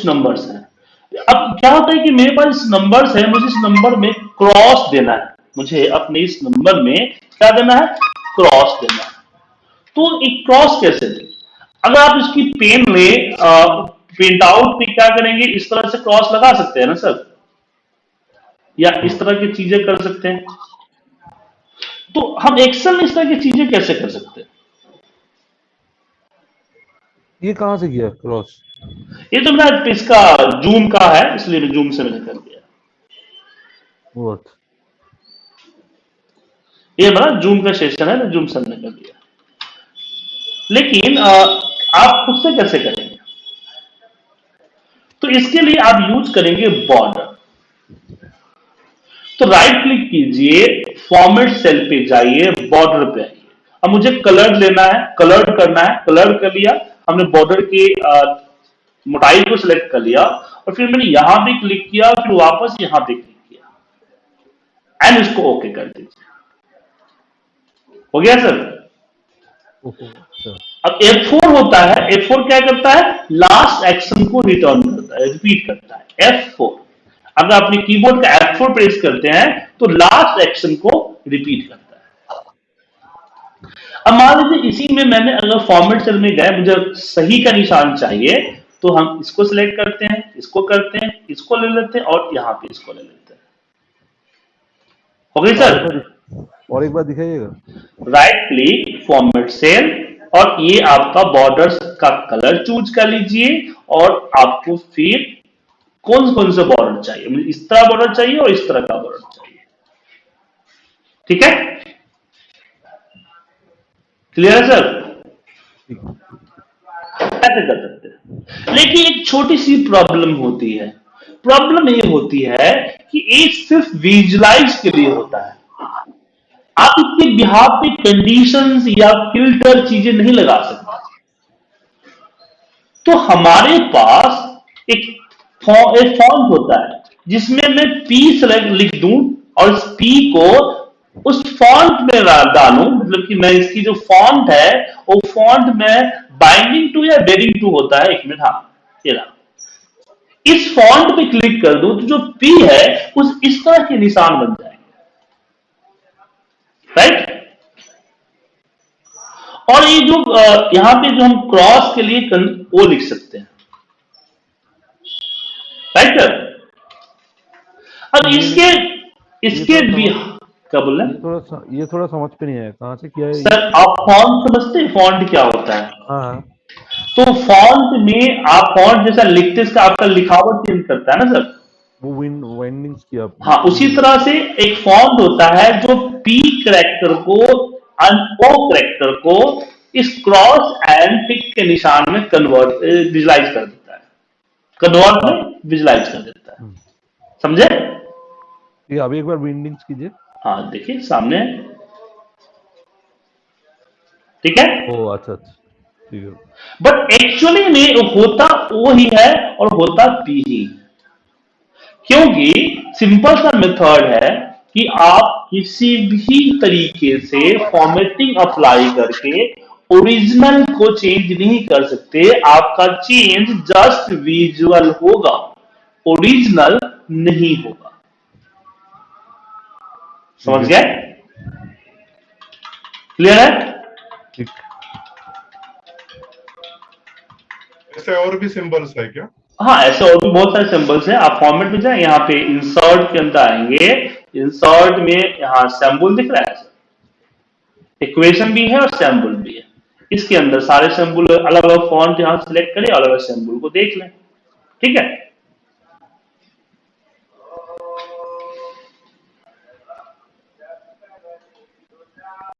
कुछ नंबर्स हैं। अब क्या होता है कि मेरे पास इस नंबर्स है, मुझे इस नंबर में क्रॉस देना है। मुझे अपने इस नंबर में क्या देना है? क्रॉस देना है। तो एक क्रॉस कैसे दें? अगर आप इसकी पेन में प्रिंट आउट में क्या करेंगे? इस तरह से क्रॉस लगा सकते हैं ना सर? या इस तरह की चीज़ें कर सकते हैं? तो हम एक्सेल में इस तरह की चीज़ें कैसे कर सकते हैं? ये कहाँ से किया क्रॉस ये तो मेरा इसका जूम का है इसलिए मैं जूम से मैंने कर दिया। व्हाट ये मेरा जूम का सेशन है जूम से मैंने कर दिया। लेकिन आ, आप खुद से कैसे करेंगे? तो इसके लिए आप यूज़ करेंगे बॉर्डर तो राइट क्लिक कीजिए फॉर्मेट सेल पे जाइए बॉर्डर पे आइए। अब मुझे कलर लेना है कलर करना है कलर कर लिया हमने बॉर्डर की मोटाई को सिलेक्ट कर लिया और फिर मैंने यहाँ भी क्लिक किया फिर वापस यहाँ भी क्लिक किया। एंड इसको ओके कर दीजिए। हो गया सर अच्छा अब F4 होता है F4 क्या करता है? लास्ट एक्शन को रिटर्न करता है रिपीट करता है। F4 अगर अपने कीबोर्ड का F4 प्रेस करते हैं तो लास्ट एक्शन को रिपीट करता है। अब मान लीजिए इसी में मैंने अगर फॉर्मेट सेल में गए मुझे सही का निशान चाहिए तो हम इसको सिलेक्ट करते हैं इसको करते हैं इसको ले लेते हैं और यहाँ पे इसको ले लेते हैं। हो गई सर और एक बार दिखाइएगा। राइट क्लिक फॉर्मेट सेल और ये आपका बॉर्डर्स का कलर चूज़ कर लीजिए और आपको फिर कौन कौन से बॉर्डर चाहिए? इस तरह बॉर्डर चाहिए और इस तरह का बॉर्डर चाहिए। ठीक है? क्लियर है सर ऐसे कर सकते हैं। लेकिन एक छोटी सी प्रॉब्लम होती है। प्रॉब्लम ये होती है कि एक सिर्फ़ विजुलाइज के लिए होता है। आप इसके बिहार पे कंडीशंस या फ़िल्टर चीज़ें नहीं लगा सकते। तो हमारे पास एक फॉर्म होता है, जिसमें मैं पी सेलेक्ट लिख दूँ और इस पी को उस फॉन्ट में डालूं मतलब कि मैं इसकी जो फॉन्ट है वो फॉन्ट में बाइंडिंग टू या बेरिंग टू होता है? एक मिनट हाँ ये रहा। इस फॉन्ट पे क्लिक कर दूँ तो जो पी है उस इस तरह के निशान बन जाए राइट और ये जो यहाँ पे जो हम क्रॉस के लिए वो लिख सकते हैं। राइट अब इसके इसके भी क्या बोल रहे ये थोड़ा ये थोड़ा समझ पे नहीं आया। कहाँ से किया है सर आप फॉन्ट समझते हैं? फॉन्ट क्या होता है? हाँ हाँ। तो फॉन्ट में आप फॉन्ट जैसा लिखते इसका आपका लिखावट चेंज करता है ना सर? वो विंड वाइंडिंग्स किया आपने। हाँ उसी तरह से एक फॉन्ट होता है जो पी करेक्टर को ओ करेक्टर को इस क्रॉस एंड टिक के निशान में कन्वर्ट विजुलाइज कर देता है। कन्वर्ट में विजुलाइज कर देता है। समझे? ये अभी एक बार विंडिंग्स कीजिए। हाँ देखिए सामने। ठीक है? ओ अच्छा अच्छा। बट एक्चुअली में होता वो ही है और होता पी ही। क्योंकि सिंपल सा मेथड है कि आप किसी भी तरीके से फॉर्मेटिंग अप्लाई करके ओरिजिनल को चेंज नहीं कर सकते। आपका चेंज जस्ट विजुअल होगा। ओरिजिनल नहीं होगा। समझ गए? क्लियर है? ठीक। ऐसे और भी सिंबल्स है क्या? हाँ ऐसे और भी बहुत सारे सिंबल्स हैं। आप फॉर्मेट में जाए यहाँ पे इंसर्ट के अंदर आएँगे। इंसर्ट में यहाँ सैम्बल दिख रहा है। इक्वेशन भी है और सैम्बल भी है। इसके अंदर सारे सैम्बल अलग अलग फॉन्ट यहाँ सेलेक्ट करें अलग अलग सैम्बल को देख लें। ठीक है?